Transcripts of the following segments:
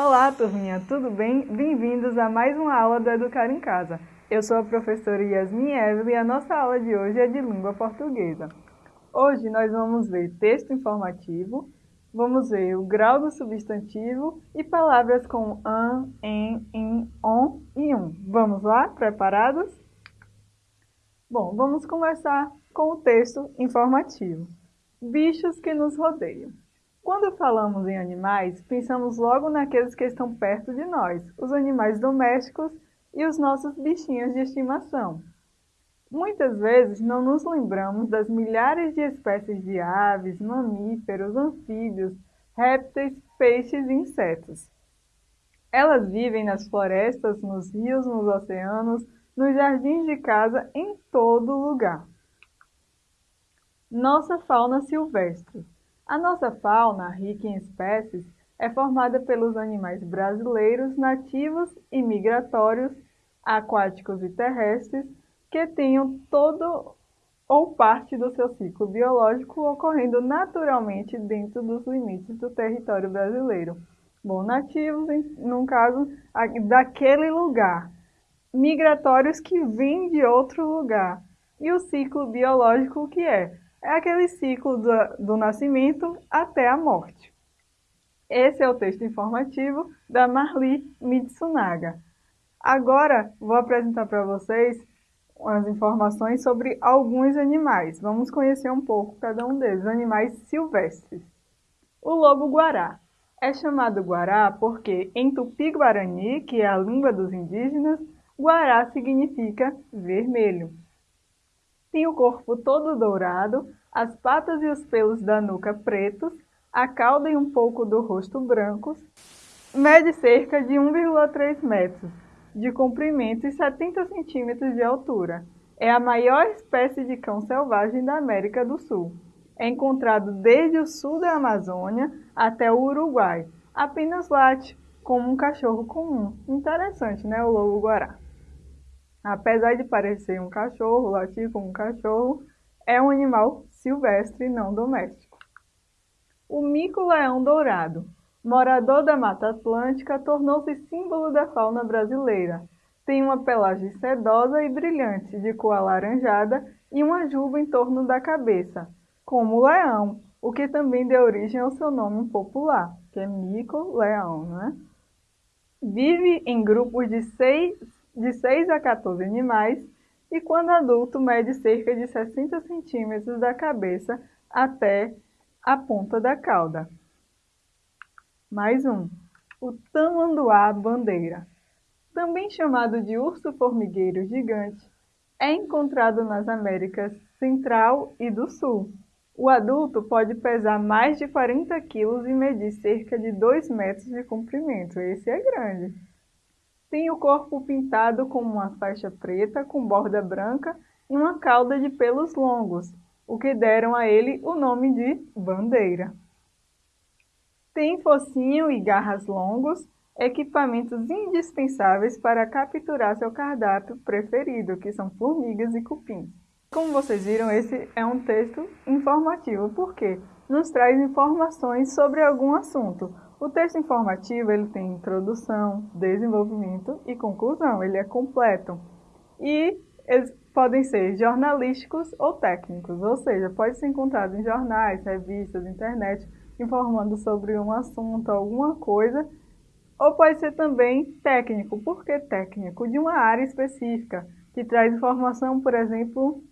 Olá, turminha, tudo bem? Bem-vindos a mais uma aula do Educar em Casa. Eu sou a professora Yasmin Evelyn e a nossa aula de hoje é de língua portuguesa. Hoje nós vamos ver texto informativo, vamos ver o grau do substantivo e palavras com an, em, in, on e um. Vamos lá? Preparados? Bom, vamos começar com o texto informativo. Bichos que nos rodeiam. Quando falamos em animais, pensamos logo naqueles que estão perto de nós, os animais domésticos e os nossos bichinhos de estimação. Muitas vezes não nos lembramos das milhares de espécies de aves, mamíferos, anfíbios, répteis, peixes e insetos. Elas vivem nas florestas, nos rios, nos oceanos, nos jardins de casa, em todo lugar. Nossa fauna silvestre. A nossa fauna, rica em espécies, é formada pelos animais brasileiros nativos e migratórios, aquáticos e terrestres, que tenham todo ou parte do seu ciclo biológico ocorrendo naturalmente dentro dos limites do território brasileiro. Bom, nativos, no caso, daquele lugar. Migratórios que vêm de outro lugar. E o ciclo biológico que é é aquele ciclo do, do nascimento até a morte. Esse é o texto informativo da Marli Mitsunaga. Agora vou apresentar para vocês as informações sobre alguns animais. Vamos conhecer um pouco cada um deles, animais silvestres. O lobo-guará. É chamado guará porque em tupi-guarani, que é a língua dos indígenas, guará significa vermelho. Tem o corpo todo dourado, as patas e os pelos da nuca pretos, a cauda e um pouco do rosto brancos. Mede cerca de 1,3 metros de comprimento e 70 centímetros de altura. É a maior espécie de cão selvagem da América do Sul. É encontrado desde o sul da Amazônia até o Uruguai. Apenas late como um cachorro comum. Interessante, né? O lobo-guará. Apesar de parecer um cachorro, latir como um cachorro, é um animal silvestre não doméstico. O mico-leão dourado, morador da Mata Atlântica, tornou-se símbolo da fauna brasileira. Tem uma pelagem sedosa e brilhante, de cor alaranjada e uma juba em torno da cabeça, como o leão, o que também deu origem ao seu nome popular, que é mico-leão, né? Vive em grupos de 6, de 6 a 14 animais e quando adulto mede cerca de 60 centímetros da cabeça até a ponta da cauda. Mais um. O tamanduá bandeira. Também chamado de urso formigueiro gigante, é encontrado nas Américas Central e do Sul. O adulto pode pesar mais de 40 quilos e medir cerca de 2 metros de comprimento. Esse é grande. Tem o corpo pintado com uma faixa preta com borda branca e uma cauda de pelos longos, o que deram a ele o nome de bandeira. Tem focinho e garras longos, equipamentos indispensáveis para capturar seu cardápio preferido, que são formigas e cupins. Como vocês viram, esse é um texto informativo, porque nos traz informações sobre algum assunto, o texto informativo ele tem introdução, desenvolvimento e conclusão, ele é completo. E eles podem ser jornalísticos ou técnicos, ou seja, pode ser encontrado em jornais, revistas, internet, informando sobre um assunto, alguma coisa, ou pode ser também técnico. Por que técnico? De uma área específica, que traz informação, por exemplo,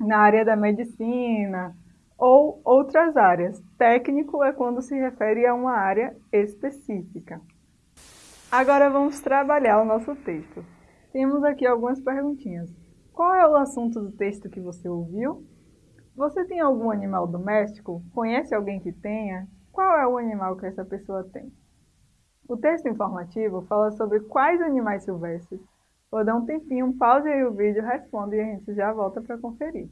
na área da medicina, ou outras áreas. Técnico é quando se refere a uma área específica. Agora vamos trabalhar o nosso texto. Temos aqui algumas perguntinhas. Qual é o assunto do texto que você ouviu? Você tem algum animal doméstico? Conhece alguém que tenha? Qual é o animal que essa pessoa tem? O texto informativo fala sobre quais animais silvestres. Vou dar um tempinho, pause aí o vídeo, responda e a gente já volta para conferir.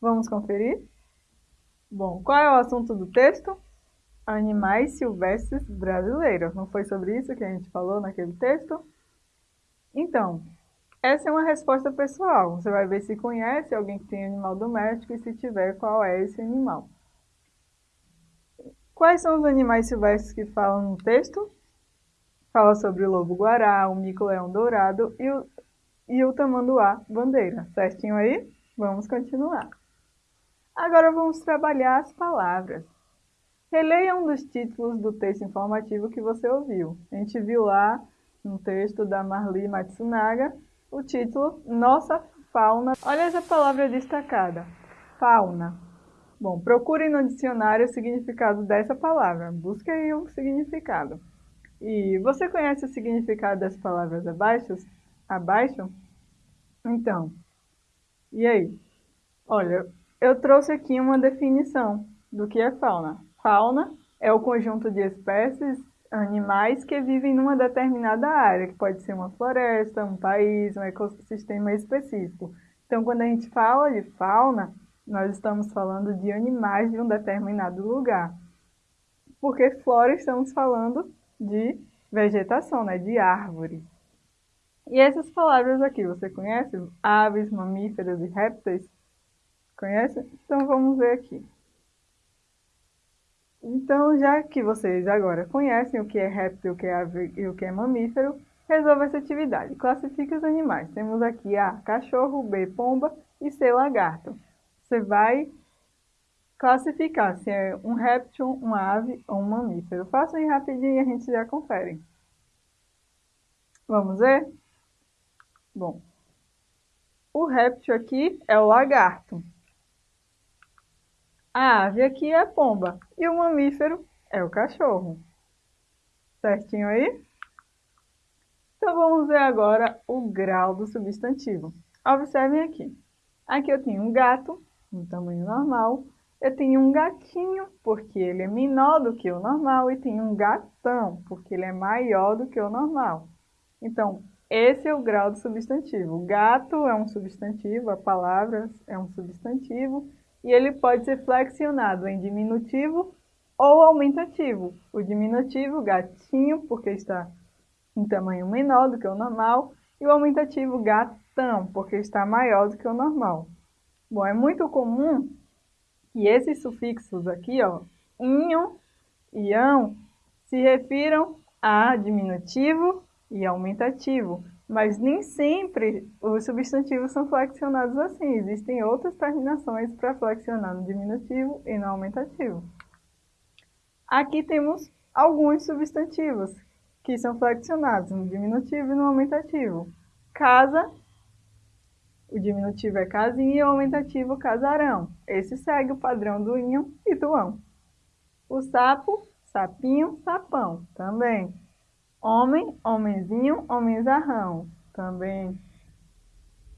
Vamos conferir? Bom, qual é o assunto do texto? Animais silvestres brasileiros. Não foi sobre isso que a gente falou naquele texto? Então, essa é uma resposta pessoal. Você vai ver se conhece alguém que tem animal doméstico e se tiver, qual é esse animal. Quais são os animais silvestres que falam no texto? Fala sobre o lobo-guará, o mico-leão dourado e o, e o tamanduá bandeira. Certinho aí? Vamos continuar. Agora vamos trabalhar as palavras. Releia um dos títulos do texto informativo que você ouviu. A gente viu lá no texto da Marli Matsunaga o título Nossa Fauna. Olha essa palavra destacada, fauna. Bom, procure no dicionário o significado dessa palavra. Busque aí o significado. E você conhece o significado das palavras abaixo? Abaixo? Então, e aí? Olha, eu trouxe aqui uma definição do que é fauna. Fauna é o conjunto de espécies animais que vivem numa determinada área, que pode ser uma floresta, um país, um ecossistema específico. Então, quando a gente fala de fauna, nós estamos falando de animais de um determinado lugar. Porque flora estamos falando de vegetação, né, de árvores. E essas palavras aqui, você conhece? Aves, mamíferos e répteis? Conhece? Então vamos ver aqui. Então, já que vocês agora conhecem o que é réptil, o que é ave e o que é mamífero, resolva essa atividade. Classifique os animais. Temos aqui A, cachorro, B, pomba e C, lagarto. Você vai classificar se é um réptil, uma ave ou um mamífero. Faça aí rapidinho e a gente já confere. Vamos ver? Bom, o réptil aqui é o lagarto. A ave aqui é a pomba e o mamífero é o cachorro. Certinho aí? Então vamos ver agora o grau do substantivo. Observem aqui. Aqui eu tenho um gato, um tamanho normal. Eu tenho um gatinho, porque ele é menor do que o normal. E tenho um gatão, porque ele é maior do que o normal. Então, esse é o grau do substantivo. O gato é um substantivo, a palavra é um substantivo e ele pode ser flexionado em diminutivo ou aumentativo. O diminutivo, gatinho, porque está em tamanho menor do que o normal, e o aumentativo, gatão, porque está maior do que o normal. Bom, é muito comum que esses sufixos aqui, ó, inho e ão, se refiram a diminutivo e aumentativo. Mas nem sempre os substantivos são flexionados assim. Existem outras terminações para flexionar no diminutivo e no aumentativo. Aqui temos alguns substantivos que são flexionados no diminutivo e no aumentativo. Casa, o diminutivo é casinha e o aumentativo casarão. Esse segue o padrão do inho e do ão. O sapo, sapinho, sapão, também. Homem, homenzinho, homenzarrão. Também.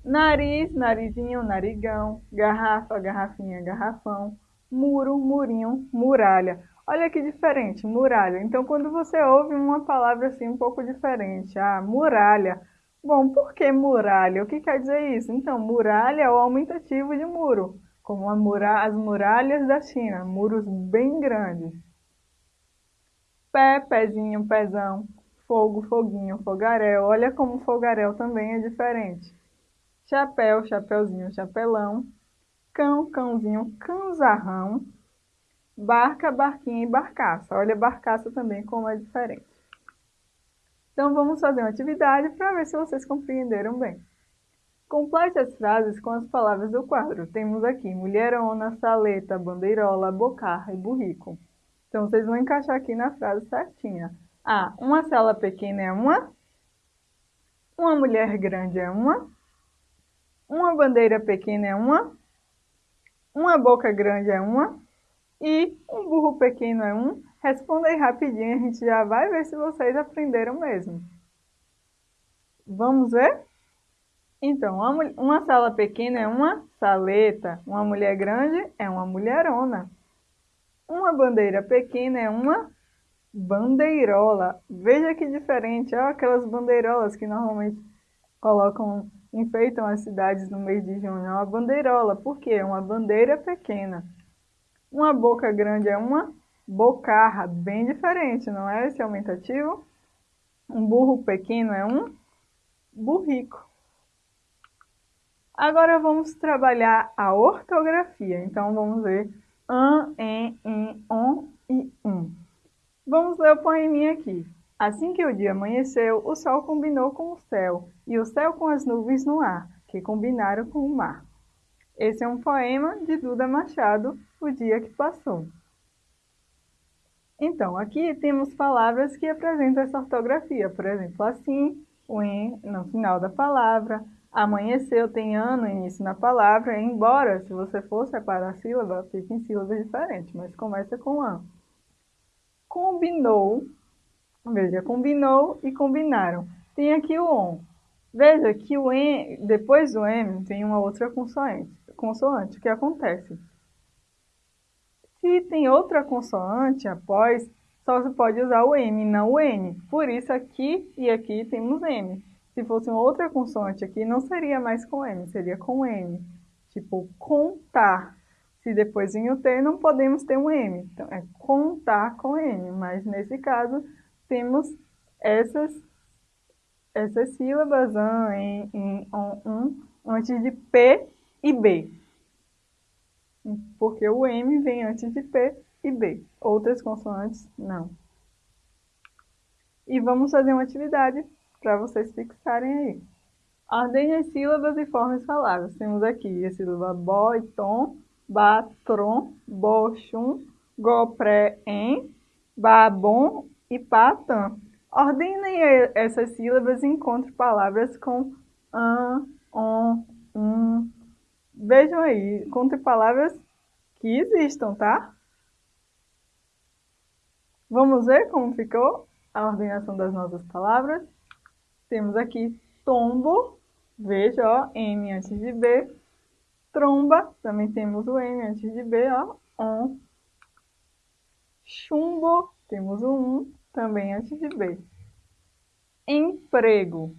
Nariz, narizinho, narigão. Garrafa, garrafinha, garrafão. Muro, murinho, muralha. Olha que diferente, muralha. Então, quando você ouve uma palavra assim um pouco diferente, ah, muralha. Bom, por que muralha? O que quer dizer isso? Então, muralha é o aumentativo de muro, como mura as muralhas da China, muros bem grandes. Pé, pezinho, pezão fogo, foguinho, fogaréu. Olha como fogaréu também é diferente. Chapéu, chapeuzinho, chapelão. Cão, cãozinho, canzarrão. Barca, barquinha e barcaça. Olha barcaça também como é diferente. Então vamos fazer uma atividade para ver se vocês compreenderam bem. Complete as frases com as palavras do quadro. Temos aqui mulherona, saleta, bandeirola, bocarra e burrico. Então vocês vão encaixar aqui na frase certinha. Ah, uma sala pequena é uma. Uma mulher grande é uma. Uma bandeira pequena é uma. Uma boca grande é uma. E um burro pequeno é um. Responda aí rapidinho, a gente já vai ver se vocês aprenderam mesmo. Vamos ver? Então, uma, sala pequena é uma saleta. Uma mulher grande é uma mulherona. Uma bandeira pequena é uma bandeirola. Veja que diferente, olha aquelas bandeirolas que normalmente colocam, enfeitam as cidades no mês de junho. É uma bandeirola, por quê? É uma bandeira pequena. Uma boca grande é uma bocarra, bem diferente, não é esse aumentativo? Um burro pequeno é um burrico. Agora vamos trabalhar a ortografia. Então vamos ver an, en, in, on e um. Vamos ler o poeminha aqui. Assim que o dia amanheceu, o sol combinou com o céu, e o céu com as nuvens no ar, que combinaram com o mar. Esse é um poema de Duda Machado, O Dia que Passou. Então, aqui temos palavras que apresentam essa ortografia, por exemplo, assim, o em no final da palavra, amanheceu tem ano no início na palavra, embora se você for separar a sílaba, fique em sílabas diferentes, mas começa com an. Combinou, veja, combinou e combinaram. Tem aqui o on. Veja que o em, depois do M tem uma outra consoante consoante. O que acontece? Se tem outra consoante após, só se pode usar o M, não o N. Por isso aqui e aqui temos M. Se fosse uma outra consoante aqui, não seria mais com M, seria com M. Tipo, contar. Se depois vem o T, não podemos ter um M. Então, é contar com M. Mas, nesse caso, temos essas, essas sílabas, an, em, em, on, um, antes de P e B. Porque o M vem antes de P e B. Outras consoantes, não. E vamos fazer uma atividade para vocês fixarem aí. Ordem as sílabas e forme as palavras. Temos aqui a sílaba bo e tom, ba, tron, bo, chum, go, pré, em, ba, bom e pa, tam. Ordenem essas sílabas e encontre palavras com an, on, um, Vejam aí, conte palavras que existam, tá? Vamos ver como ficou a ordenação das nossas palavras. Temos aqui tombo, veja, ó, M antes de B. Tromba, também temos o M antes de B, ó, on. Chumbo, temos o 1, também antes de B. Emprego,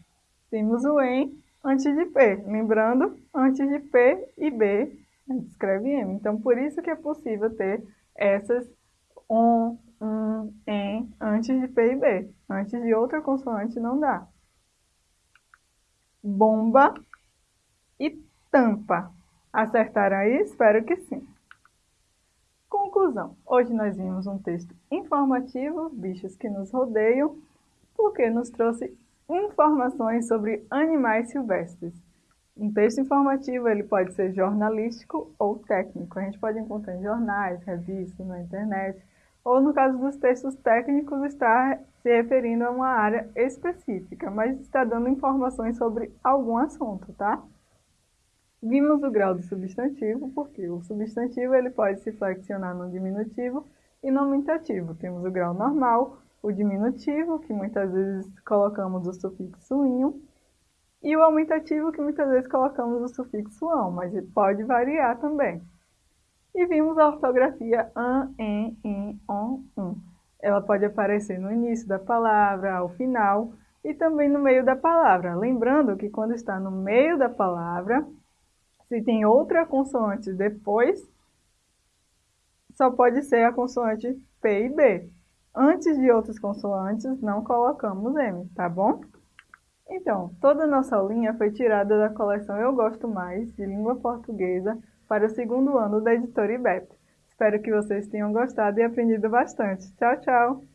temos o em antes de P. Lembrando, antes de P e B, a gente escreve M. Então, por isso que é possível ter essas on, um, em, antes de P e B. Antes de outra consoante não dá. Bomba e tampa. Acertaram aí? Espero que sim. Conclusão. Hoje nós vimos um texto informativo, bichos que nos rodeiam, porque nos trouxe informações sobre animais silvestres. Um texto informativo ele pode ser jornalístico ou técnico. A gente pode encontrar em jornais, revistas, na internet, ou no caso dos textos técnicos está se referindo a uma área específica, mas está dando informações sobre algum assunto, tá? Vimos o grau do substantivo, porque o substantivo ele pode se flexionar no diminutivo e no aumentativo. Temos o grau normal, o diminutivo, que muitas vezes colocamos o sufixo inho, e o aumentativo, que muitas vezes colocamos o sufixo ão, mas pode variar também. E vimos a ortografia an, en, in, on, um. Ela pode aparecer no início da palavra, ao final e também no meio da palavra. Lembrando que quando está no meio da palavra, se tem outra consoante depois, só pode ser a consoante P e B. Antes de outras consoantes, não colocamos M, tá bom? Então, toda a nossa aulinha foi tirada da coleção Eu Gosto Mais, de Língua Portuguesa, para o segundo ano da editora IBEP. Espero que vocês tenham gostado e aprendido bastante. Tchau, tchau!